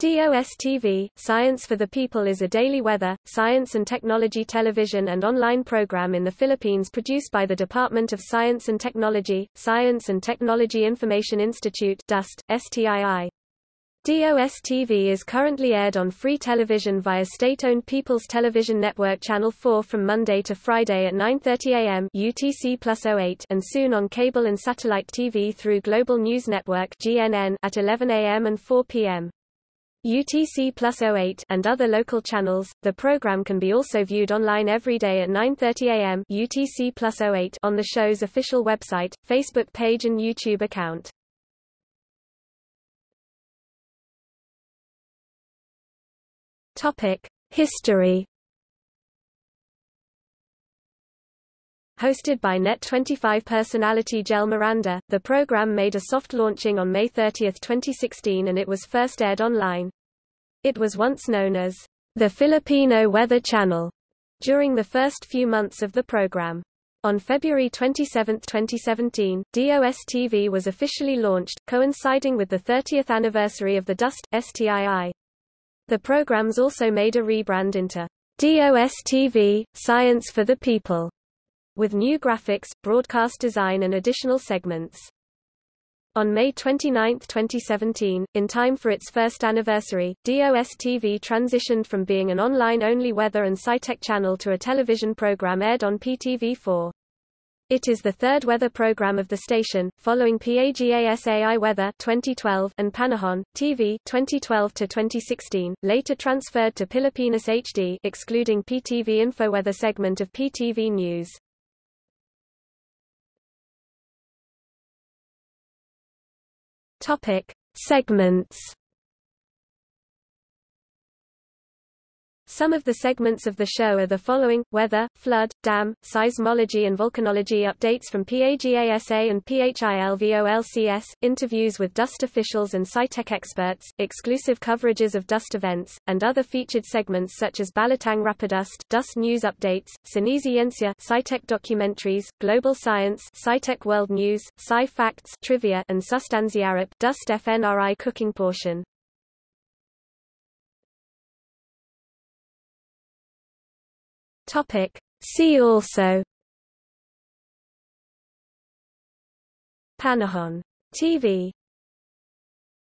DOST-TV, Science for the People is a daily weather, science and technology television and online program in the Philippines produced by the Department of Science and Technology, Science and Technology Information Institute DOST, STII. DOST-TV is currently aired on free television via state-owned People's Television Network Channel 4 from Monday to Friday at 9.30 am UTC plus 08 and soon on cable and satellite TV through Global News Network GNN at 11 am and 4 p.m. UTC plus 08 and other local channels. The program can be also viewed online every day at 9:30 a.m. UTC plus 08 on the show's official website, Facebook page and YouTube account. Topic: History Hosted by Net25 personality Jel Miranda, the program made a soft launching on May 30, 2016 and it was first aired online. It was once known as the Filipino Weather Channel during the first few months of the program. On February 27, 2017, DOST-TV was officially launched, coinciding with the 30th anniversary of the DOST, STII. The programs also made a rebrand into DOST-TV, Science for the People with new graphics, broadcast design and additional segments. On May 29, 2017, in time for its first anniversary, DOST-TV transitioned from being an online-only weather and sci-tech channel to a television program aired on PTV4. It is the third weather program of the station, following PAGASAI Weather 2012 and Panahon TV 2012 to 2016, later transferred to Pilipinas HD excluding PTV InfoWeather segment of PTV News. Topic: Segments Some of the segments of the show are the following, weather, flood, dam, seismology and volcanology updates from PAGASA and PHIVOLCS, interviews with DOST officials and SciTech experts, exclusive coverages of DOST events, and other featured segments such as Balatang Rapidust, DOST news updates, Sinisciencia, SciTech documentaries, Global Science, SciTech World News, Sci Facts, Trivia, and Sustanziarap, DOST FNRI cooking portion. Topic. See also Panahon TV